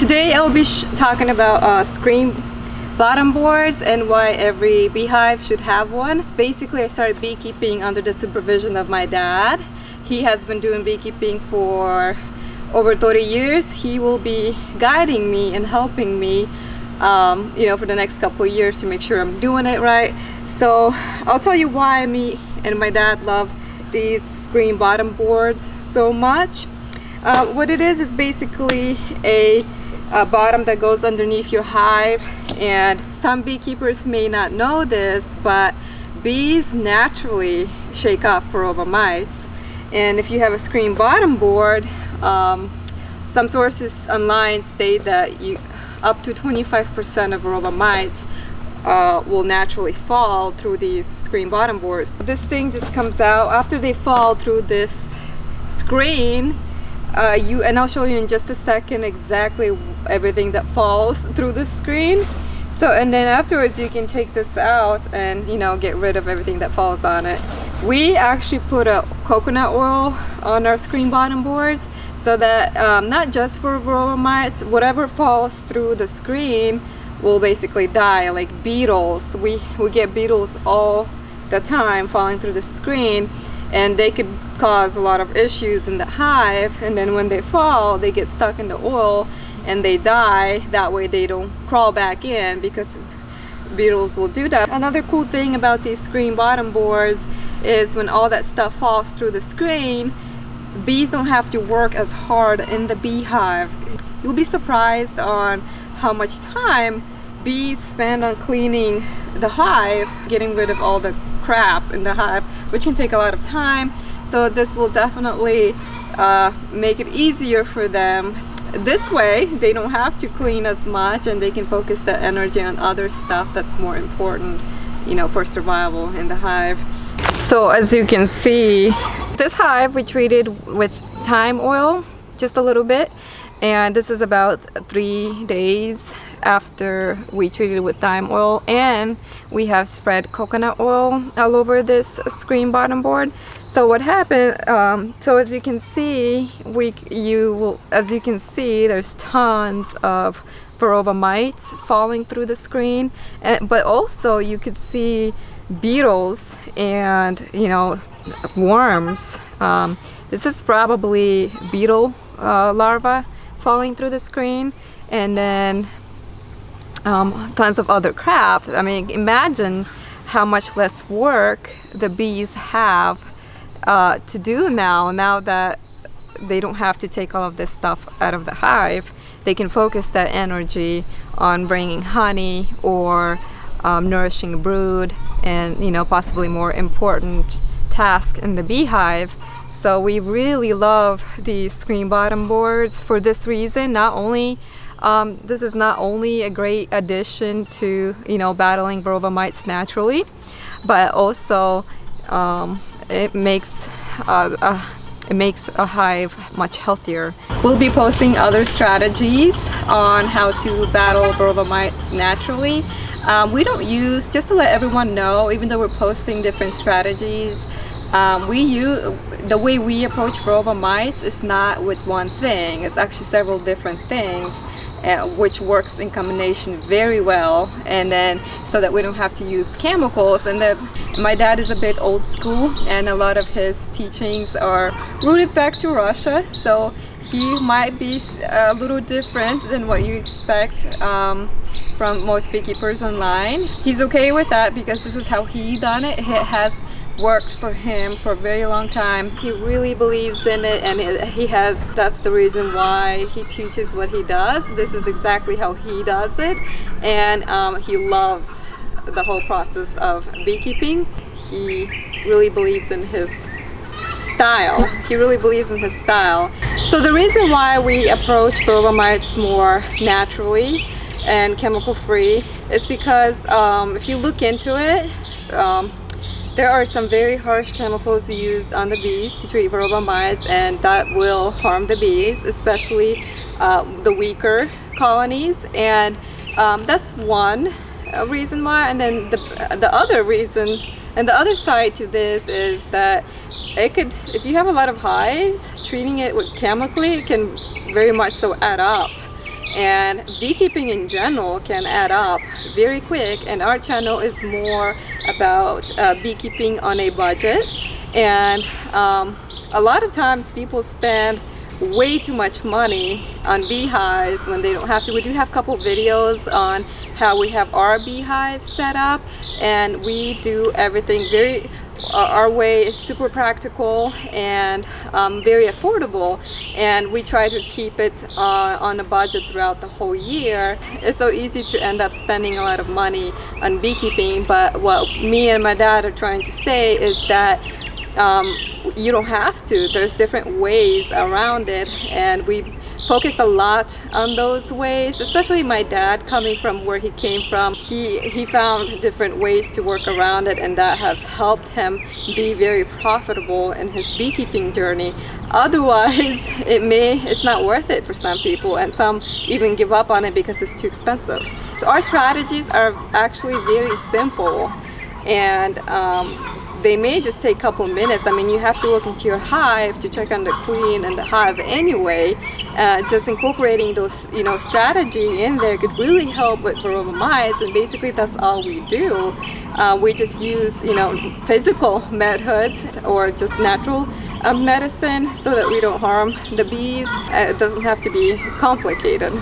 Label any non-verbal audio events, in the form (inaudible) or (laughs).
Today I'll be talking about uh, screen bottom boards and why every beehive should have one. Basically I started beekeeping under the supervision of my dad. He has been doing beekeeping for over 30 years. He will be guiding me and helping me um, you know for the next couple years to make sure I'm doing it right. So I'll tell you why me and my dad love these screen bottom boards so much. Uh, what it is is basically a uh, bottom that goes underneath your hive and some beekeepers may not know this but bees naturally shake off varroa mites and if you have a screen bottom board um, some sources online state that you up to 25% of varroa mites uh, will naturally fall through these screen bottom boards. This thing just comes out after they fall through this screen uh, you and I'll show you in just a second exactly everything that falls through the screen. So and then afterwards you can take this out and you know get rid of everything that falls on it. We actually put a coconut oil on our screen bottom boards so that um, not just for varroa mites whatever falls through the screen will basically die like beetles. We we get beetles all the time falling through the screen and they could cause a lot of issues in the hive and then when they fall they get stuck in the oil and they die. That way they don't crawl back in because beetles will do that. Another cool thing about these screen bottom boards is when all that stuff falls through the screen bees don't have to work as hard in the beehive. You'll be surprised on how much time bees spend on cleaning the hive getting rid of all the crap in the hive which can take a lot of time so this will definitely uh, make it easier for them. This way they don't have to clean as much and they can focus the energy on other stuff that's more important you know for survival in the hive. So as you can see this hive we treated with thyme oil just a little bit. And this is about three days after we treated it with thyme oil. And we have spread coconut oil all over this screen bottom board so what happened um, so as you can see we you will as you can see there's tons of varroa mites falling through the screen. And but also you could see beetles and you know worms. Um, this is probably beetle uh, larva falling through the screen. And then um, tons of other crap. I mean, imagine how much less work the bees have uh, to do now, now that they don't have to take all of this stuff out of the hive. They can focus that energy on bringing honey or um, nourishing a brood and, you know, possibly more important task in the beehive. So we really love these screen bottom boards for this reason, not only um, this is not only a great addition to you know battling varroa mites naturally but also um, it makes uh, uh, it makes a hive much healthier. We'll be posting other strategies on how to battle varroa mites naturally. Um, we don't use, just to let everyone know, even though we're posting different strategies, um, we use, the way we approach varroa mites is not with one thing, it's actually several different things uh, which works in combination very well and then so that we don't have to use chemicals and then my dad is a bit old school and a lot of his teachings are rooted back to Russia so he might be a little different than what you expect um, from most beekeepers online. He's okay with that because this is how he done it. He has worked for him for a very long time. He really believes in it and he has, that's the reason why he teaches what he does. This is exactly how he does it and um, he loves the whole process of beekeeping. He really believes in his style. He really believes in his style. So the reason why we approach varroa mites more naturally and chemical free is because um, if you look into it, um, there are some very harsh chemicals used on the bees to treat varroa mites and that will harm the bees, especially uh, the weaker colonies. And um, that's one uh, reason why. And then the, the other reason and the other side to this is that it could if you have a lot of hives treating it with chemically it can very much so add up and beekeeping in general can add up very quick and our channel is more about uh, beekeeping on a budget and um, a lot of times people spend way too much money on beehives when they don't have to. We do have a couple videos on how we have our beehive set up and we do everything very our way is super practical and um, very affordable and we try to keep it uh, on a budget throughout the whole year. It's so easy to end up spending a lot of money on beekeeping but what me and my dad are trying to say is that um, you don't have to. There's different ways around it and we focus a lot on those ways, especially my dad coming from where he came from. He, he found different ways to work around it and that has helped him be very profitable in his beekeeping journey. Otherwise, (laughs) it may, it's not worth it for some people and some even give up on it because it's too expensive. So our strategies are actually very simple and um, they may just take a couple minutes. I mean, you have to look into your hive to check on the queen and the hive anyway. Uh, just incorporating those, you know, strategy in there could really help with varroa mites, and basically that's all we do. Uh, we just use, you know, physical methods or just natural uh, medicine so that we don't harm the bees. Uh, it doesn't have to be complicated.